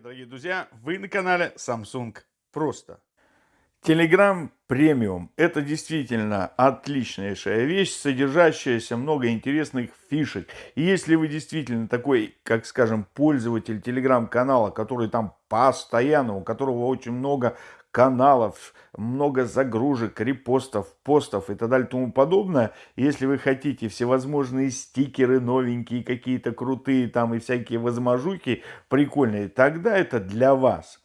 дорогие друзья! Вы на канале Samsung Просто. Telegram Premium – это действительно отличнейшая вещь, содержащаяся много интересных фишек. И если вы действительно такой, как скажем, пользователь Telegram канала, который там постоянно, у которого очень много каналов, много загрузок, репостов, постов и так далее тому подобное. Если вы хотите всевозможные стикеры новенькие, какие-то крутые там и всякие возможуки прикольные, тогда это для вас.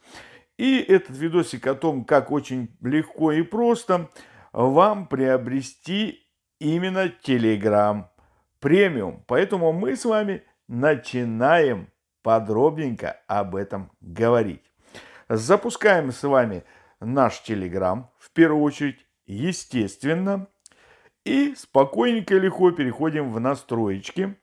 И этот видосик о том, как очень легко и просто вам приобрести именно Telegram премиум. Поэтому мы с вами начинаем подробненько об этом говорить. Запускаем с вами наш Telegram, в первую очередь, естественно. И спокойненько и легко переходим в настроечки.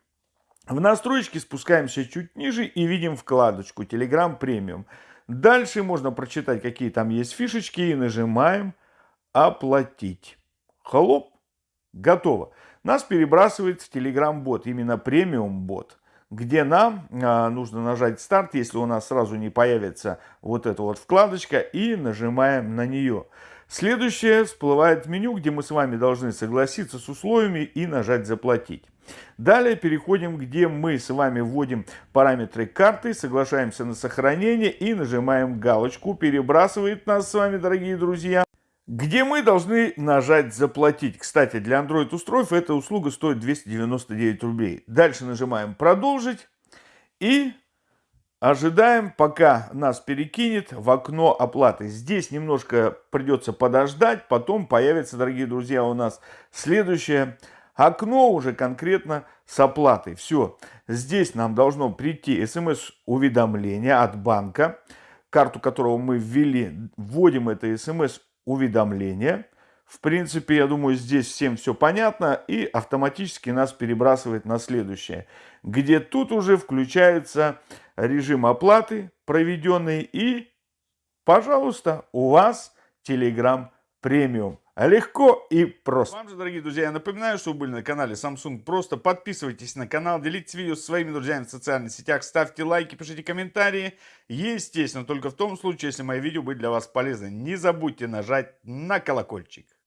В настройки спускаемся чуть ниже и видим вкладочку Telegram Premium. Дальше можно прочитать, какие там есть фишечки и нажимаем «Оплатить». Хлоп, готово. Нас перебрасывает в Telegram бот, именно премиум бот где нам а, нужно нажать старт, если у нас сразу не появится вот эта вот вкладочка, и нажимаем на нее. Следующее всплывает меню, где мы с вами должны согласиться с условиями и нажать «Заплатить». Далее переходим, где мы с вами вводим параметры карты, соглашаемся на сохранение и нажимаем галочку. Перебрасывает нас с вами, дорогие друзья, где мы должны нажать «Заплатить». Кстати, для Android устройств эта услуга стоит 299 рублей. Дальше нажимаем «Продолжить» и ожидаем, пока нас перекинет в окно оплаты. Здесь немножко придется подождать, потом появится, дорогие друзья, у нас следующее окно уже конкретно с оплатой. Все, здесь нам должно прийти смс-уведомление от банка, карту которого мы ввели, вводим это смс уведомления. В принципе, я думаю, здесь всем все понятно и автоматически нас перебрасывает на следующее, где тут уже включается режим оплаты проведенный и, пожалуйста, у вас Telegram премиум. Легко и просто. Вам же, дорогие друзья, я напоминаю, что вы были на канале Samsung Просто. Подписывайтесь на канал, делитесь видео со своими друзьями в социальных сетях, ставьте лайки, пишите комментарии. Естественно, только в том случае, если мои видео были для вас полезны. Не забудьте нажать на колокольчик.